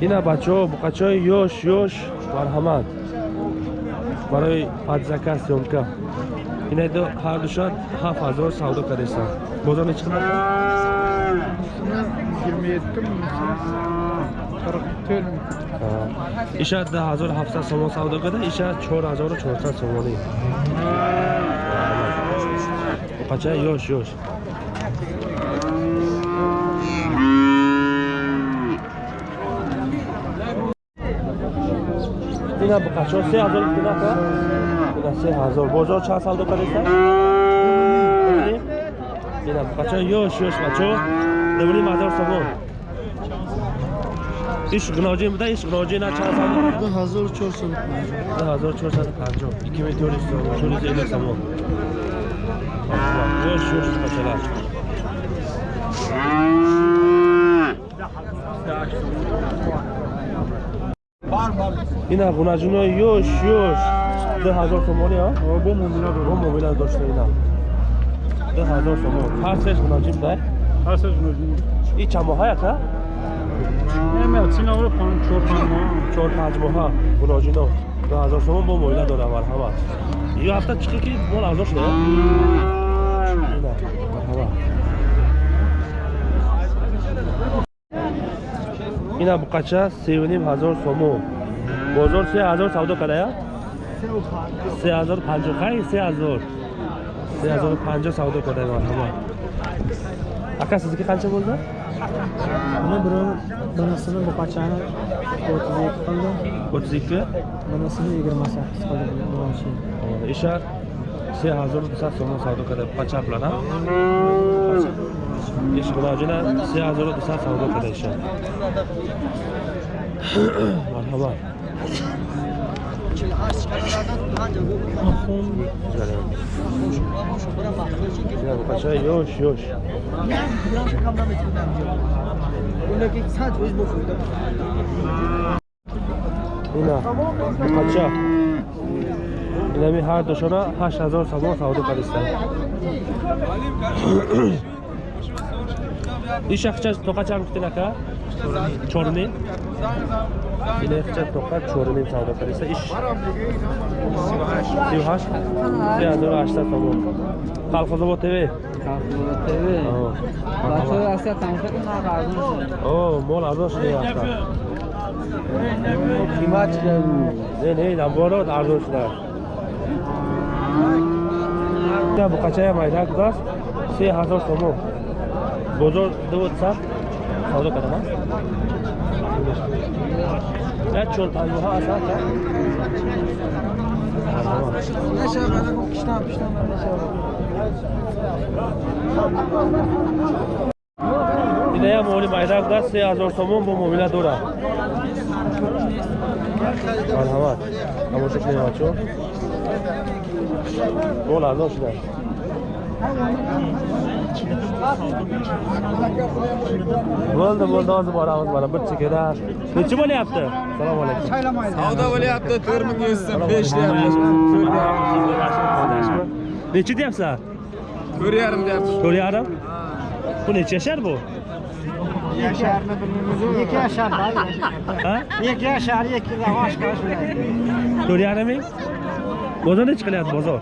ина бачаҳо буқачаҳои ёш ёш марҳамат. Барои падзака сёмка. Ина ҳар душад ҳафт ҳазор савдо кардесан бозор нечи қимат иша да ҳазор ҳафтсад сомон савдо карда иша чор ҳазору чорсад сомонӣ буқачаи ёш ёш किन खासो से हजार किन किन से हजार बजार छ साल दो परेछ किन बच्चा योश योश बच्चो دوری مدار سوم iş gınavcı mı da iş gınavcı ne çalsan? Da hazır çorsan. Da hazır çorsan kanca. 2400 lira. Şöyle zeyle samon. Yoş yoş kaçalar. Da ина гунаҷинои ёш ёш. Ду ҳазор сомони бо муомила дошта ина? Ду ҳазор сомон. Ҳар сеш гунаҷин дай? И чанд моҳа яка чор панҷ моҳа. Гуноҷино ду ҳазор сомон бо муомила дора марҳамат. Ё ҳафта чиқи ки мол арзон шуда Yine bu kaça? Sevinip hazır somu. Bozor se hazır savdo kadaya? Se hazır panca kay se hazır. Se hazır panca savdo kadaya marhaba. Aka sizniki qancha bo'ldi? Mana birov binisini buqachani 32 qildi. 32? Binisini 28 qildi birinchi. Ishar se hazır 900 so'm savdo qilib, qacha bilan ham? Qacha g'ilojini se ҳазору дусад савдо ина буқачаи ёш ёш ина буқача инами ҳар душона ҳашт ҳазор сомон савдо кардистанд ин шахча тоқа чанд гуфтин ака чорумин ина хча тоқа чорумин савдо кардиста иш сию ҳашт се ҳазору ҳаштад сомон халқозобод тв? О мол арзон шуда яфта не не наоборот арзон шуда. Ина буқачая майда кудааст се ҳазор сомон бозор дувсад савдо кардама як чор панҷоҳа аст инаям моли майда кудааст се ҳазор сомон бо муомила дора марҳамат тамоша кунем бачо мол арзон шудааст bo'ldi bo'ldi hozir boramiz mana bir chekada. Nechi bo'lyapti assalomu alaykum. Savdo bo'lyapti to'rt ming yuz so'm besh nechi deyapsan to'rt yarim deyapmiz to'rt yarim? Bu necha yashar bu? Ikki yashar, ha? İkki yashar, ikki oshkor to'rt yarim ming bozor nechi qilyapti bozor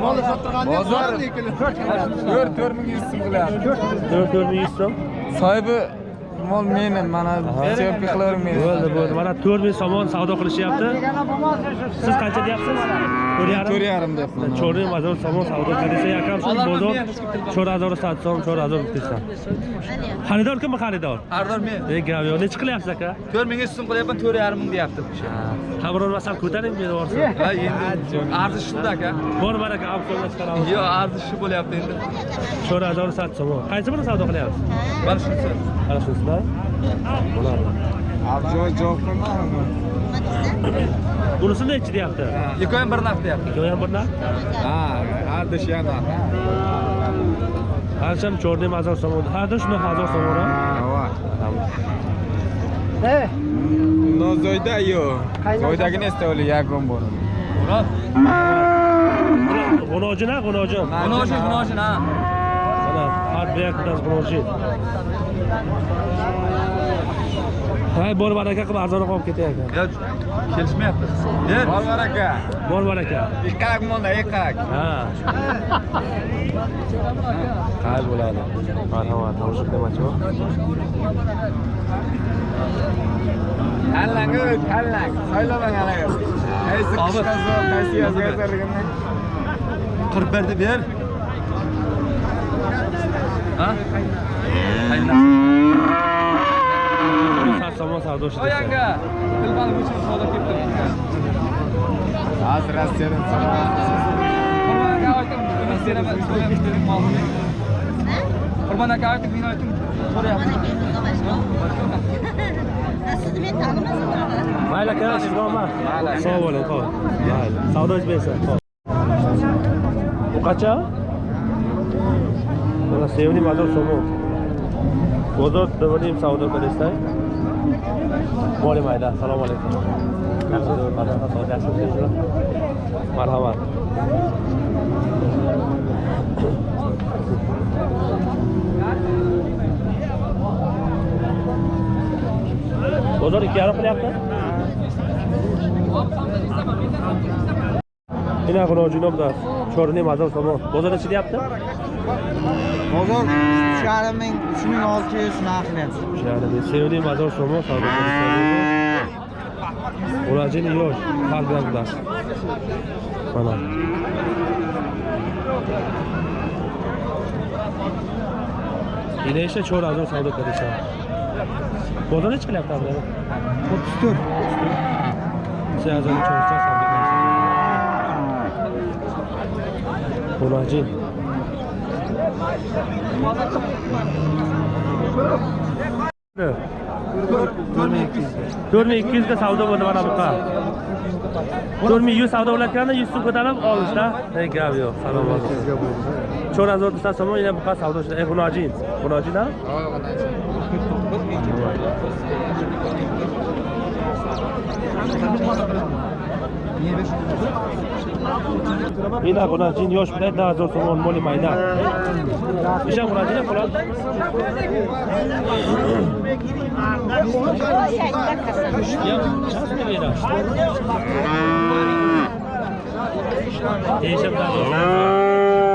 Molla sattırgan diye var mı ikili? 4 4100 so'm qiladi. 4 4100 so'm. Sahibi mol meni mana siyobka meni bo'ldi bo'ldi. Mana to'rt ming so'mon savdo qilishyapti. Siz qancha deyapsiz? To'rt yarim. To'rt yarim deyapman. To'rt ming hozir so'mon savdo qilsa yakam shu bozor cho'rt azor sat so'm cho'rt azor deysan xaridor kimi xaridor? Xaridor men. E gravyor nechi qilyapsiz aka? To'rt mingga ustun qilyapman to'rt yarim ming deyapti. Ha. Biror masal ko'taring meni borsin ha endi arzi shunda aka. Bor mana aka auksiondan chiqaramiz yo'q arzi shu bo'lyapti endi. Cho'rt azor sat so'mon. Qaysi birini savdo qilyapsiz? Mana shunisi. Mana shunisi bo'ladi abjoy javob qilmadimi bunisi nechi deyapti ikkovi ham bir narx deyapti ikkovi ham bir narx ha haddish ham narx qancham черный hozir so'm haddish ну hozir so'm Э. Но зойда ё. Зойдагини иставли ягон бор. Ура. Гуножи на, гуножи. Гуножи, гуножи на. Mana, har bir yakdan g'unoji. Hay bor baraka qilib arzonroq olib ketayotgan kelishmayapti. Bor baraka bor baraka ikkak monda ikkak ha. Qay bo'ladi? Marhamat tomosha qilyapmanchi tanlang ey tanlang. Saylovang haligi qaysi qishqa zo'r qaysi yozga qirq birni ber ketdim hozir rossiyadan qurbon aka ayting buni beraman qurbon aka ayting meni ayting so'rayapman sizni men tanimasam mayli aka sizga omad sog' bo'ling ho'p mayli savdongiz bersin ho'p bu qancha Voilà, Sevni une image sur nous. Gozot devenim Saudi Arabistan. Bole maida, salam alaikum. مرحبا بزرگ کیا رکھ لے آپ نخونه آجونا بودن چهار نیم هزار تومان بازار چی دیپته؟ بازار شهر من 3600 نخونه شهر سه و نیم هزار شما سودا اوراجین یوش خلق بودن بنا اینه ایشه چهار هزار سودا کردیشن بازار چی دیپته؟ 34 34 34 Dolacı. to'rt ming ikki yuzga savdo bo'ldi mana bunaqa to'rt ming yuz savdo bo'layotganda yuz so'm ko'tarib olishda gap yo'q salom cho'ra zo'r desa somon yana buqa savdo e hunojin hunojin Niye 500 ин ғунаҷин ёш бидад да ҳазор сомон моли майна ишам ғунаҷина хулад Değişim daha doğrusu.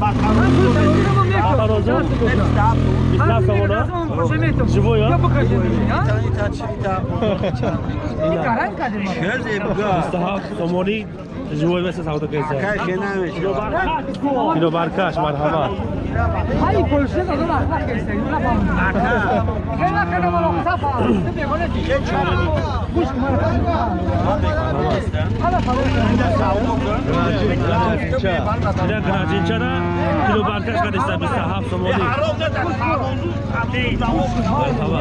Baka rozu? Bisna savunu? Живое? Мустахаб Сомони живой весе сауда кайса. Кино баркаш мархаба. Ина гражинчара кино баркаш кадиста мустахаб Сомони. Мархаба.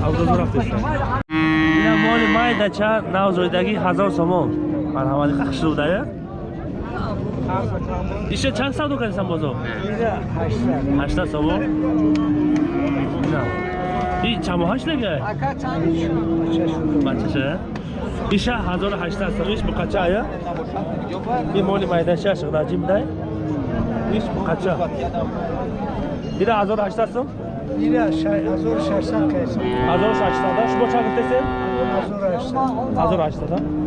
Сауда зурафтеста. Ина моли майдача навзойдаги ҳазор сомон. Марҳамати хахшудая. Иша чанд савдо кардисан бозор? 80 сомон. И чамо ҳашлага? Бачаша. Иша 1800 сомон. Иш буқача ая? И моли майдаша шиграҷим дай. Иш буқача. Ира 1800 сом? Ира 1600 кайса. 1800 шумо чанд гуфтесен? 1800. 1800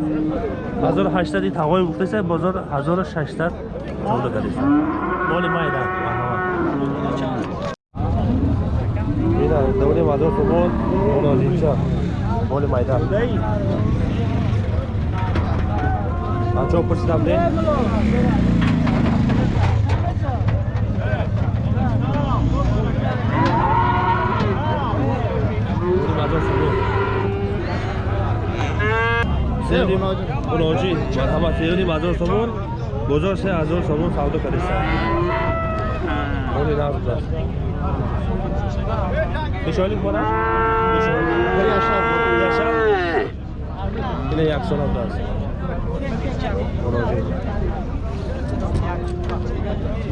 1800 ин тағои гуфтеса бозор 1600 савдо кардеса моли майда ина давони мазор сумон монозинча моли майда анчо пурсидам де? Мазор сумон sevdiğim Unoji, marhamat sevdiğim Azor Somun, Bozor se Azor Somun savdo kardesa. Onu nazar. Beş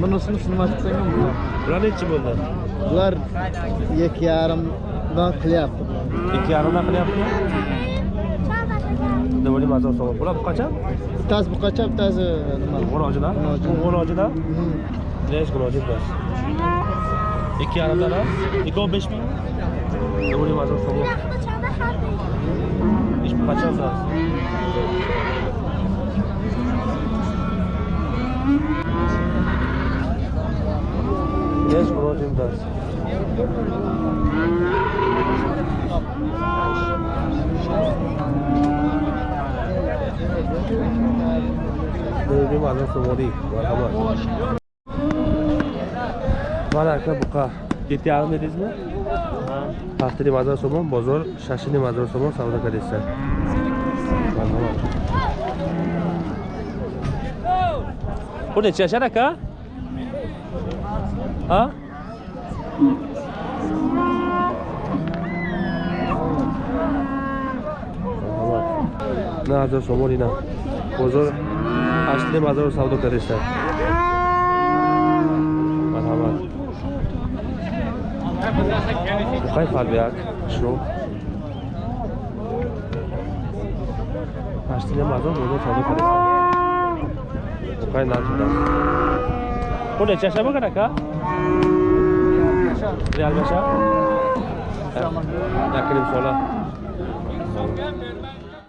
Bu nasıl şunu açıklayın mı? Bunlar ne için bunlar? Bunlar iki yarımdan kıl yaptı. İki yarımdan kıl yaptı? Ne böyle mazam soğuk. Bunlar bu kaça? Taz bu kaça? Bu taz... Goracıda? Goracıda? Ne iş goracı bu taz? İki yarımdan ha? İki on beş bin? Ne böyle mazam soğuk. İş bu kaça bu taz? Yes, bro, Jim does. Dövdüm adam somori. Var arka buka. Gitti alım dediniz mi? Pahtiri mazar somon, bozor, şaşini mazar somon, savda kardeşler. Merhaba. Хуне чи ашад ака а? Марҳамат на ҳазор сомон ина бозор ҳаштаним ҳазор савдо кардиста марҳамат. Buqay farbiyak shu. Ashtina mazor bo'ldi qilasan. Buqay narxida. Qancha chashama kan aka? Real basha? Yakirim sola.